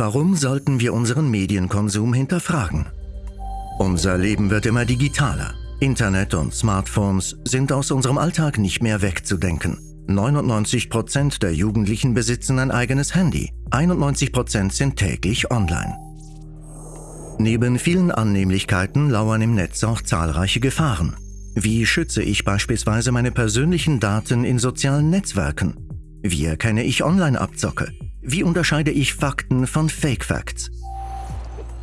Warum sollten wir unseren Medienkonsum hinterfragen? Unser Leben wird immer digitaler. Internet und Smartphones sind aus unserem Alltag nicht mehr wegzudenken. 99% der Jugendlichen besitzen ein eigenes Handy. 91% sind täglich online. Neben vielen Annehmlichkeiten lauern im Netz auch zahlreiche Gefahren. Wie schütze ich beispielsweise meine persönlichen Daten in sozialen Netzwerken? Wie erkenne ich Online-Abzocke? Wie unterscheide ich Fakten von Fake Facts?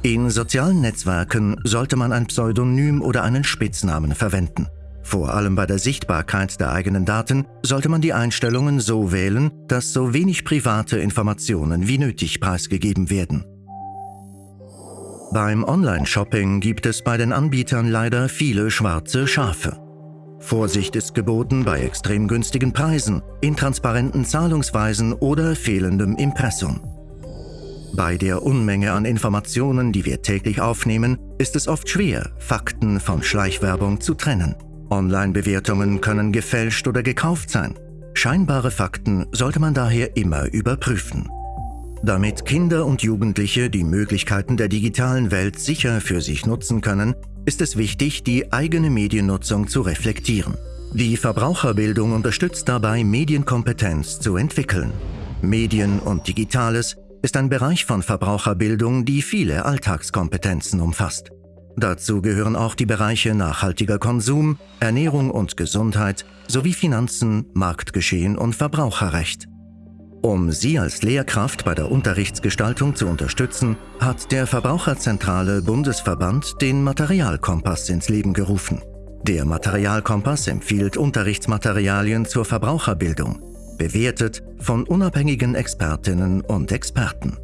In sozialen Netzwerken sollte man ein Pseudonym oder einen Spitznamen verwenden. Vor allem bei der Sichtbarkeit der eigenen Daten sollte man die Einstellungen so wählen, dass so wenig private Informationen wie nötig preisgegeben werden. Beim Online-Shopping gibt es bei den Anbietern leider viele schwarze Schafe. Vorsicht ist geboten bei extrem günstigen Preisen, intransparenten Zahlungsweisen oder fehlendem Impressum. Bei der Unmenge an Informationen, die wir täglich aufnehmen, ist es oft schwer, Fakten von Schleichwerbung zu trennen. Online-Bewertungen können gefälscht oder gekauft sein. Scheinbare Fakten sollte man daher immer überprüfen. Damit Kinder und Jugendliche die Möglichkeiten der digitalen Welt sicher für sich nutzen können, ist es wichtig, die eigene Mediennutzung zu reflektieren. Die Verbraucherbildung unterstützt dabei, Medienkompetenz zu entwickeln. Medien und Digitales ist ein Bereich von Verbraucherbildung, die viele Alltagskompetenzen umfasst. Dazu gehören auch die Bereiche nachhaltiger Konsum, Ernährung und Gesundheit sowie Finanzen, Marktgeschehen und Verbraucherrecht. Um Sie als Lehrkraft bei der Unterrichtsgestaltung zu unterstützen, hat der Verbraucherzentrale Bundesverband den Materialkompass ins Leben gerufen. Der Materialkompass empfiehlt Unterrichtsmaterialien zur Verbraucherbildung, bewertet von unabhängigen Expertinnen und Experten.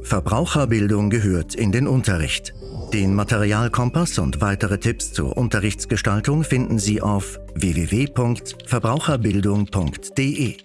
Verbraucherbildung gehört in den Unterricht. Den Materialkompass und weitere Tipps zur Unterrichtsgestaltung finden Sie auf www.verbraucherbildung.de.